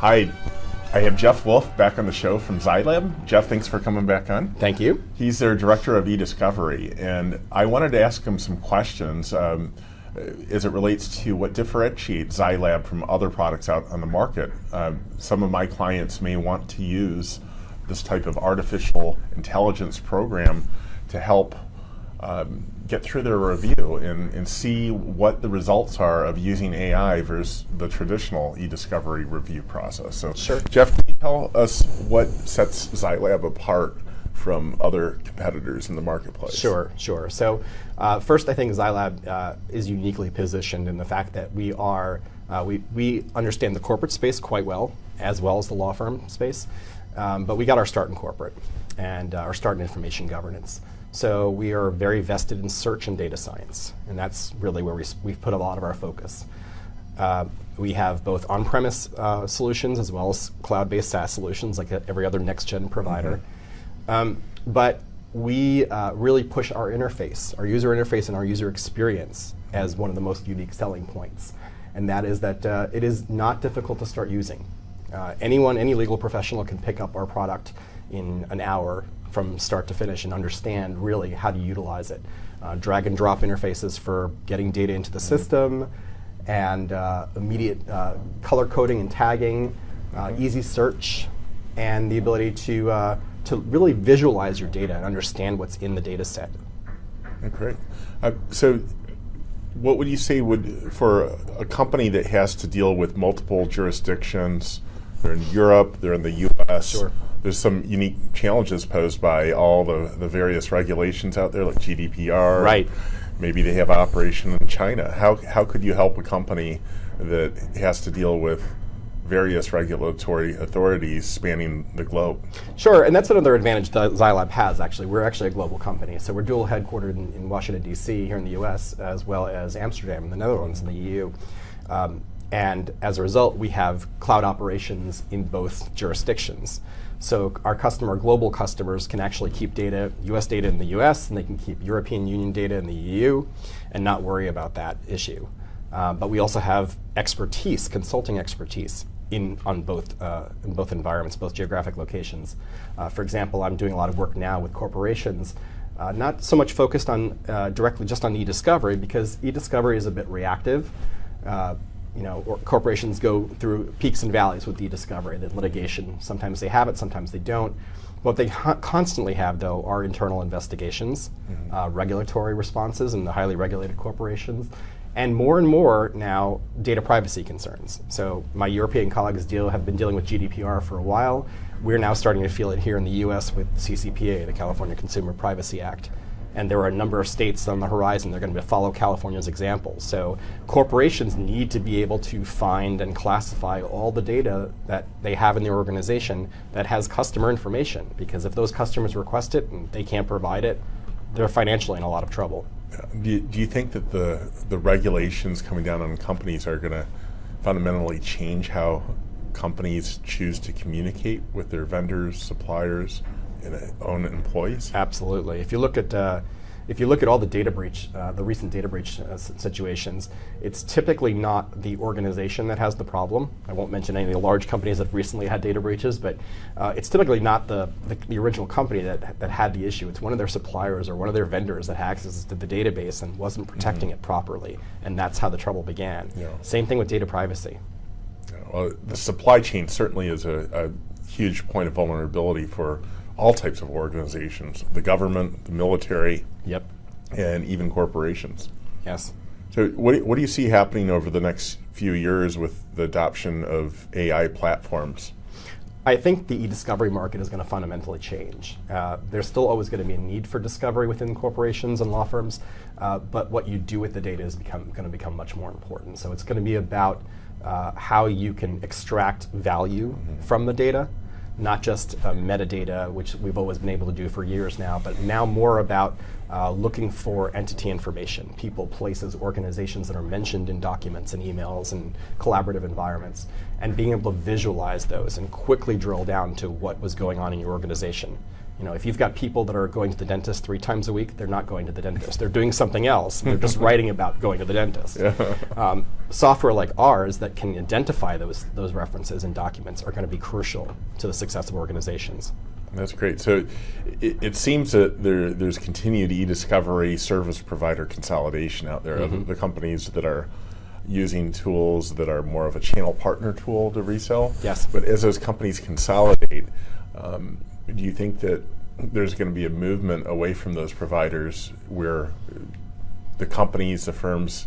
Hi, I have Jeff Wolf back on the show from ZyLAB. Jeff, thanks for coming back on. Thank you. He's their director of e-discovery, and I wanted to ask him some questions um, as it relates to what differentiates ZyLAB from other products out on the market. Um, some of my clients may want to use this type of artificial intelligence program to help um, get through their review and, and see what the results are of using AI versus the traditional e-discovery review process. So, Sure. Jeff, can you tell us what sets ZyLAB apart from other competitors in the marketplace? Sure, sure. So uh, first, I think ZyLAB uh, is uniquely positioned in the fact that we are uh, we we understand the corporate space quite well, as well as the law firm space. Um, but we got our start in corporate and uh, our start in information governance. So we are very vested in search and data science, and that's really where we, we've put a lot of our focus. Uh, we have both on-premise uh, solutions as well as cloud-based SaaS solutions, like every other next-gen provider. Mm-hmm. Um, but we uh, really push our interface, our user interface, and our user experience as one of the most unique selling points, and that is that uh, it is not difficult to start using. Uh, anyone, any legal professional, can pick up our product in an hour from start to finish and understand really how to utilize it. Uh, drag and drop interfaces for getting data into the system, and uh, immediate uh, color coding and tagging, uh, easy search, and the ability to, uh, to really visualize your data and understand what's in the data set. Great. Uh, so what would you say would, for a company that has to deal with multiple jurisdictions, they're in Europe, they're in the US, sure there's some unique challenges posed by all the, the various regulations out there, like GDPR. Right. Maybe they have operation in China. How, how could you help a company that has to deal with various regulatory authorities spanning the globe. Sure, and that's another advantage that ZyLAB has, actually. We're actually a global company. So we're dual headquartered in, in Washington, D.C., here in the U.S., as well as Amsterdam in the Netherlands in the EU. Um, and as a result, we have cloud operations in both jurisdictions. So our customer, global customers, can actually keep data, US data in the US, and they can keep European Union data in the EU, and not worry about that issue. Uh, but we also have expertise, consulting expertise, in on both uh, in both environments, both geographic locations. Uh, for example, I'm doing a lot of work now with corporations, uh, not so much focused on uh, directly just on e-discovery because e-discovery is a bit reactive. You know, corporations go through peaks and valleys with e-discovery, the litigation. Sometimes they have it, sometimes they don't. What they constantly have, though, are internal investigations, mm -hmm. uh, regulatory responses in the highly regulated corporations, and more and more now data privacy concerns. So my European colleagues deal have been dealing with GDPR for a while. We're now starting to feel it here in the U.S. with CCPA, the California Consumer Privacy Act and there are a number of states on the horizon that are going to follow California's example. So corporations need to be able to find and classify all the data that they have in their organization that has customer information, because if those customers request it and they can't provide it, they're financially in a lot of trouble. Uh, do you, do you think that the, the regulations coming down on companies are going to fundamentally change how companies choose to communicate with their vendors, suppliers, own employees? Absolutely. If you look at uh, if you look at all the data breach, uh, the recent data breach uh, situations, it's typically not the organization that has the problem. I won't mention any of the large companies that recently had data breaches, but uh, it's typically not the, the, the, original company that, that had the issue. It's one of their suppliers or one of their vendors that had access to the database and wasn't protecting mm -hmm. it properly, and that's how the trouble began. Yeah. Same thing with data privacy. Yeah, well, the supply chain certainly is a, a huge point of vulnerability for all types of organizations, the government, the military, yep. and even corporations. Yes. So what, what do you see happening over the next few years with the adoption of AI platforms? I think the e-discovery market is going to fundamentally change. Uh, there's still always going to be a need for discovery within corporations and law firms, uh, but what you do with the data is become, going to become much more important. So it's going to be about uh, how you can extract value mm -hmm. from the data not just uh, metadata, which we've always been able to do for years now, but now more about uh, looking for entity information, people, places, organizations that are mentioned in documents and emails and collaborative environments, and being able to visualize those and quickly drill down to what was going on in your organization. You know, if you've got people that are going to the dentist three times a week, they're not going to the dentist. They're doing something else. They're just writing about going to the dentist. Um, software like ours that can identify those those references and documents are going to be crucial to the success of organizations. That's great. So it, it seems that there, there's continued e-discovery service provider consolidation out there. Mm-hmm. The, the companies that are using tools that are more of a channel partner tool to resell. Yes. But as those companies consolidate, um, do you think that there's going to be a movement away from those providers where the companies, the firms,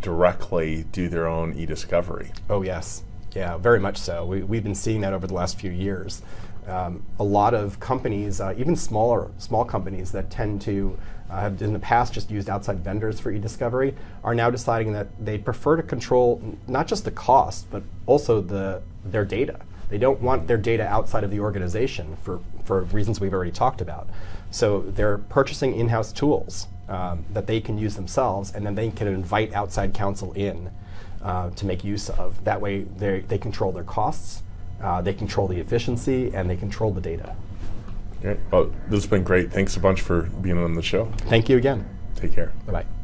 directly do their own e-discovery? Oh yes, yeah, very much so. We, we've been seeing that over the last few years. Um, a lot of companies, uh, even smaller small companies that tend to uh, have in the past just used outside vendors for e-discovery, are now deciding that they prefer to control not just the cost, but also the their data. They don't want their data outside of the organization for, for reasons we've already talked about. So they're purchasing in-house tools um, that they can use themselves, and then they can invite outside counsel in uh, to make use of. That way, they they control their costs, uh, they control the efficiency, and they control the data. Great. Well, this has been great. Thanks a bunch for being on the show. Thank you again. Take care. Bye bye.